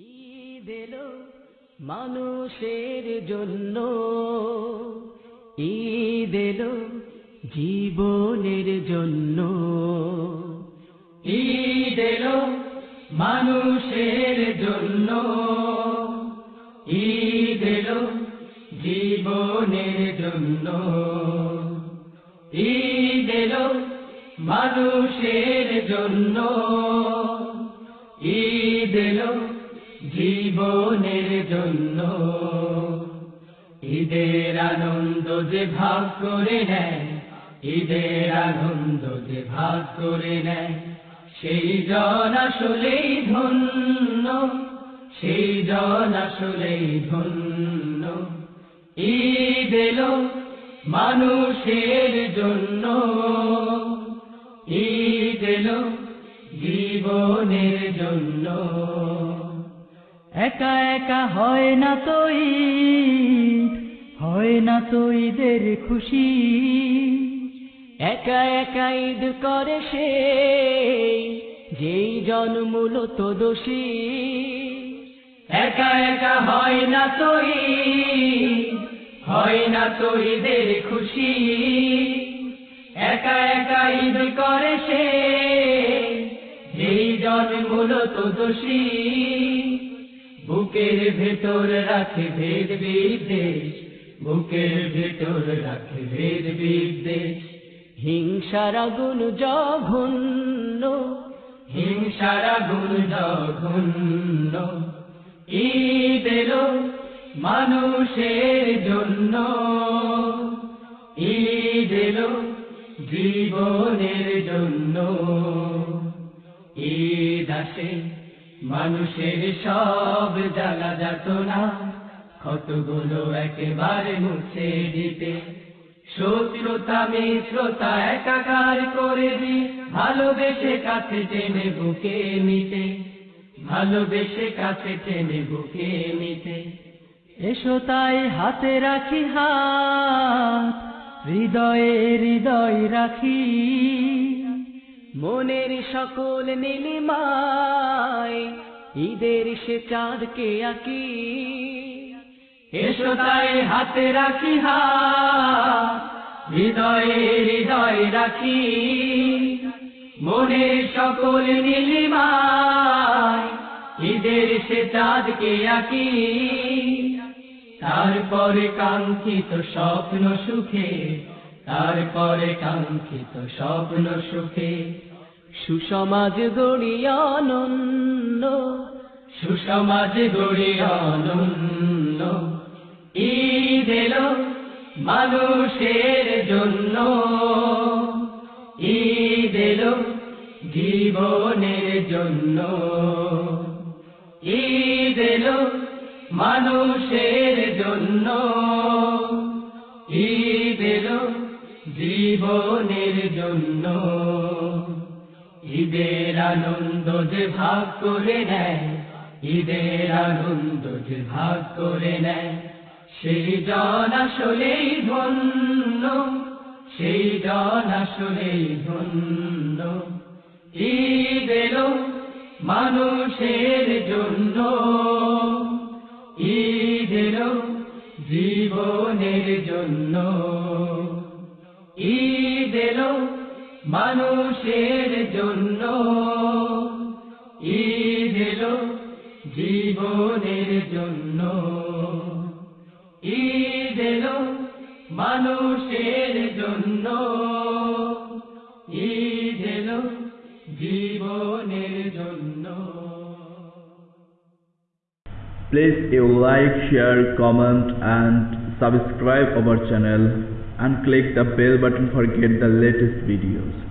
ঈদ এলো মানুষের জন্য? ঈদ এলো জীবনের জন্য? ঈদ এলো মানুষের জন্য? ঈদ এলো জীবনের জন্য? ঈদ এলো মানুষের জন্য? ঈদ এলো জীবনের জন্য। ঈদের আনন্দ যে ভাগ করে নেয়, ঈদের আনন্দ যে ভাগ করে নেয়, সেই জন আসলেই ধন্য, সেই জন আসলেই ধন্য। ঈদ এলো মানুষের জন্য। ঈদ এলো জীবনের জন্য। একা একা হয় না তো হয় না তো খুশি। একা একা ঈদ করে সে, যেই জন মূলত দোষী। একা একা হয় না তো হয় না তো খুশি। একা একা ঈদ করে সে, যেই জন মূলত দোষী। বুকের ভেতর রাখে ভেদ বিদ্বেষ বুকের ভেতর রাখে ভেদ বিদ্বেষ। হিংসার আগুন জঘন্য হিংসার আগুন জঘন্য ঈদ এলো মানুষের জন্য। ঈদ এলো জীবনের জন্য। ঈদ আসে মানুষের সব জ্বালা যাত না। ক্ষতগুলো একেবারে মুছে দিতে। শত্রুতা, মিত্রতা একাকার করে দি ভালোবেসে কাছে টেনে বুকে নিতে। ভালোবেসে কাছে টেনে বুকে নিতে। এসো তাই হাতে রাখি হাত, হৃদয়ে হৃদয় রাখি। মনের সকল নীলিমায় ঈদের সে চাঁদকে আঁকি। এসো তাই হাতে রাখি হাত হৃদয়ে হৃদয় রাখি। মনের সকল নীলিমায় ঈদের সে চাঁদকে আঁকি। তারপরে কাঙ্ক্ষিত স্বপ্ন সুখে তারপরে কাঙ্ক্ষিত স্বপ্ন সুখে। সুসমাজ গড়ি অনন্য সুসমাজ গড়ি অনন্য ঈদ এলো মানুষের জন্য। ঈদ এলো জীবনের জন্য। ঈদ এলো মানুষের জন্য। ঈদ এলো জীবনের জন্য। ঈদের আনন্দ যে ভাগ করে নেয়, ঈদের আনন্দ যে ভাগ করে নেয়, সেই জন আসলেই ধন্য, সেই জন আসলেই ধন্য। ঈদ এলো মানুষের জন্য। ঈদ এলো জীবনের জন্য। ঈদ এলো মানুষের জন্য ঈদ এলো জীবনের জন্য ঈদ এলো মানুষের জন্য ঈদ এলো জীবনের জন্য Please you like, share, comment and subscribe our channel and click the bell button for get the latest videos.